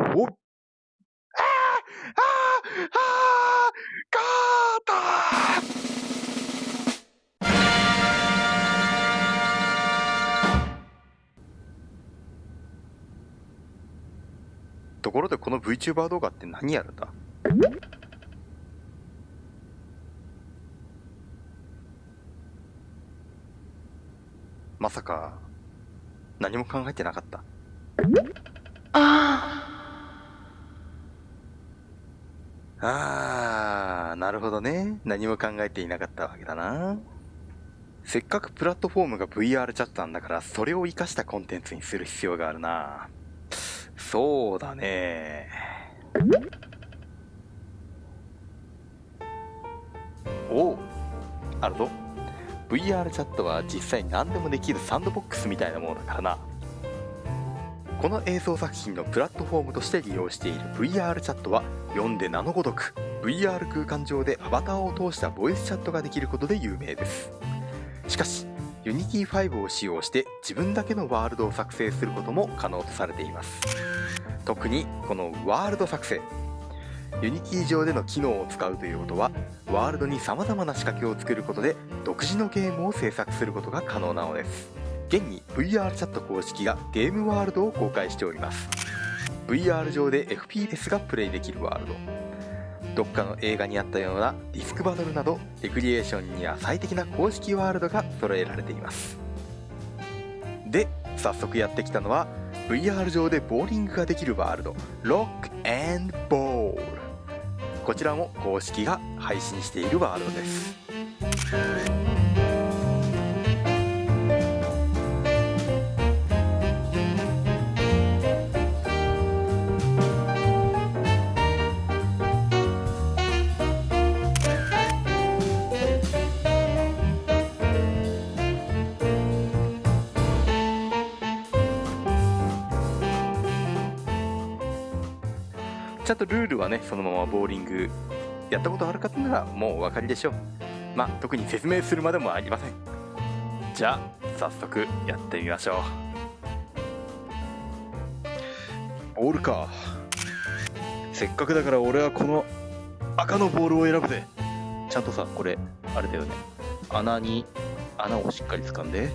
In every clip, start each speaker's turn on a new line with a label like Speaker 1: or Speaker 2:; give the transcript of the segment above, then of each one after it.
Speaker 1: おああああー。ところでこの VTuber 動画って何やるんだ？まさか何も考えてなかった。
Speaker 2: あ
Speaker 1: ー、なるほどね。何も考えていなかったわけだな。せっかくプラットフォームが VR チャットなんだから、それを活かしたコンテンツにする必要があるな。そうだね。おう、あるぞ。VR チャットは実際何でもできるサンドボックスみたいなものだからな。この映像作品のプラットフォームとして利用している VR チャットは読んで名のごとく VR 空間上でアバターを通したボイスチャットができることで有名です。しかし Unity 5を使用して自分だけのワールドを作成することも可能とされています。特にこのワールド作成 Unity 上での機能を使うということはワールドに様々な仕掛けを作ることで独自のゲームを制作することが可能なのです。現に VR チャット公式がゲームワールドを公開しております。VR 上で FPS がプレイできるワールド。どっかの映画にあったようなディスクバトルなどレクリエーションには最適な公式ワールドが揃えられています。で早速やってきたのは VR 上でボーリングができるワールド。ロックボールこちらも公式が配信しているワールドです。ちゃんとルールはねそのままボーリングやったことある方ならもうお分かりでしょう。まあ特に説明するまでもありません。じゃあ早速やってみましょう。ボールか。せっかくだから俺はこの赤のボールを選ぶぜ。ちゃんとさこれあれだよね。穴に穴をしっかり掴んで。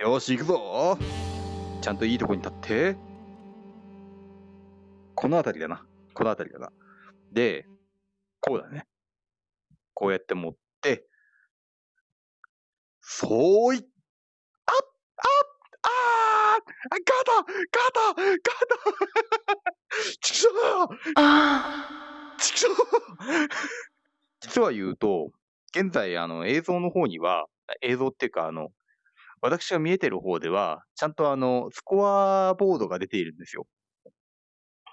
Speaker 1: よし行くぞ。ちゃんといいとこに立って。この辺りだな。この辺りだな。で、こうだね。こうやって持って、そうい、あっ、あっ、あーガタガタガタちくしょう
Speaker 2: あ
Speaker 1: ちくしょう実は言うと、現在、あの、映像の方には、映像っていうか、あの、私が見えてる方では、ちゃんとあの、スコアボードが出ているんですよ。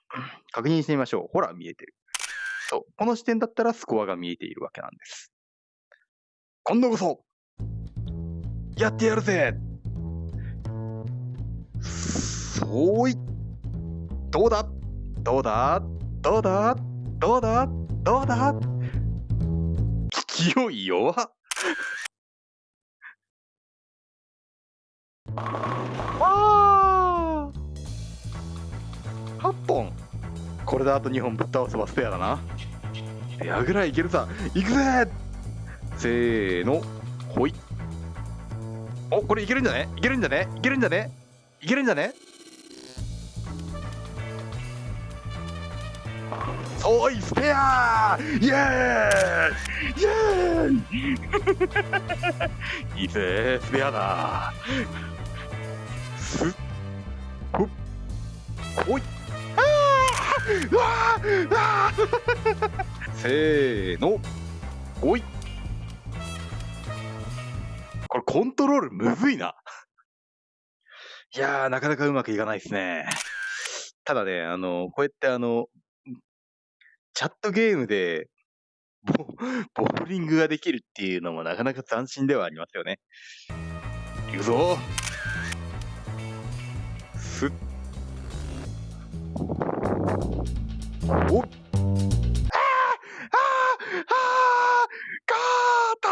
Speaker 1: 確認してみましょう。ほら、見えてる。そう。この視点だったらスコアが見えているわけなんです。今度こそやってやるぜそういどうだ？どうだ？どうだ？どうだ？どうだ？勢い弱っこれであと2本ぶっ倒せばスペアだな。ペアぐらいいけるさ。いくぜ！せーの。ほい。おこれいけるんじゃね？いけるんじゃね？いけるんじゃね？いけるんじゃね？おいスペア！イエーイ！イエーイ！いいぜスペアだ。すっ。ほっ。ほい。うわーうわーせーのほいこれコントロールむずいな。いやー、なかなかうまくいかないですね。ただね、あの、こうやってあの、チャットゲームで、ボボーリングができるっていうのもなかなか斬新ではありますよね。いくぞすっ。おっあーあーあーガーター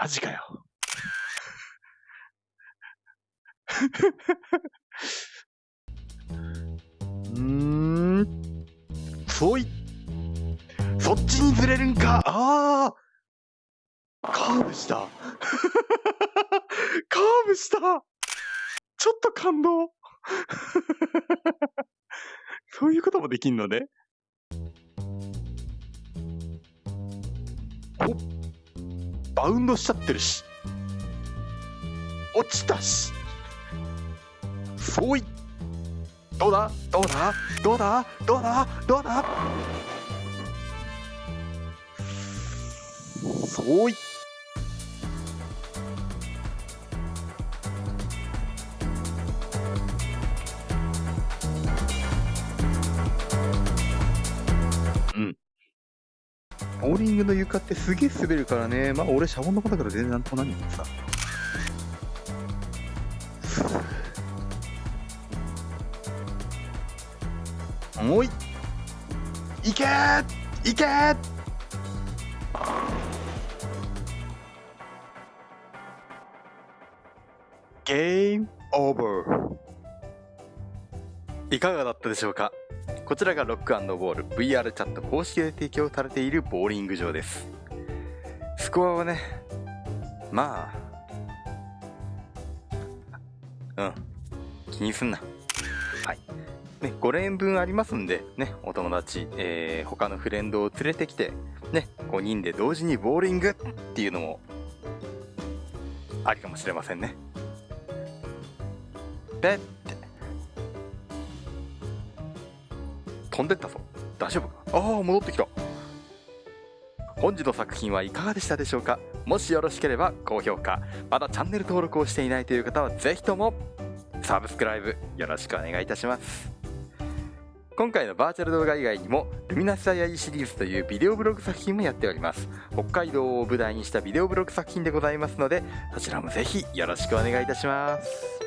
Speaker 1: マジかよ。んそういそっちにずれるんかああカーブしたカーブしたちょっと感動 そういうこともできんのね。おバウンドしちゃってるし。落ちたし。そういどうだ？どうだ？どうだ？どうだ？どうだ？そういボーリングの床ってすげえ滑るからね。まあ俺シャボン玉だから全然なんともなんねんけどさ。もうい。いけー。いけー。ゲームオーバー。いかがだったでしょうか？こちらがロックボール VR チャット公式で提供されているボーリング場です。スコアはねまあうん気にすんな。はい。ね、5連分ありますんで、ね、お友達、えー、他のフレンドを連れてきて、ね、5人で同時にボーリングっていうのも、ありかもしれませんね。ペッ飛んでったぞ。大丈夫か？ああ、戻ってきた。本日の作品はいかがでしたでしょうか？もしよろしければ高評価、まだチャンネル登録をしていないという方はぜひともサブスクライブよろしくお願いいたします。今回のバーチャル動画以外にも、ルミナスアイアイシリーズというビデオブログ作品もやっております。北海道を舞台にしたビデオブログ作品でございますので、そちらもぜひよろしくお願いいたします。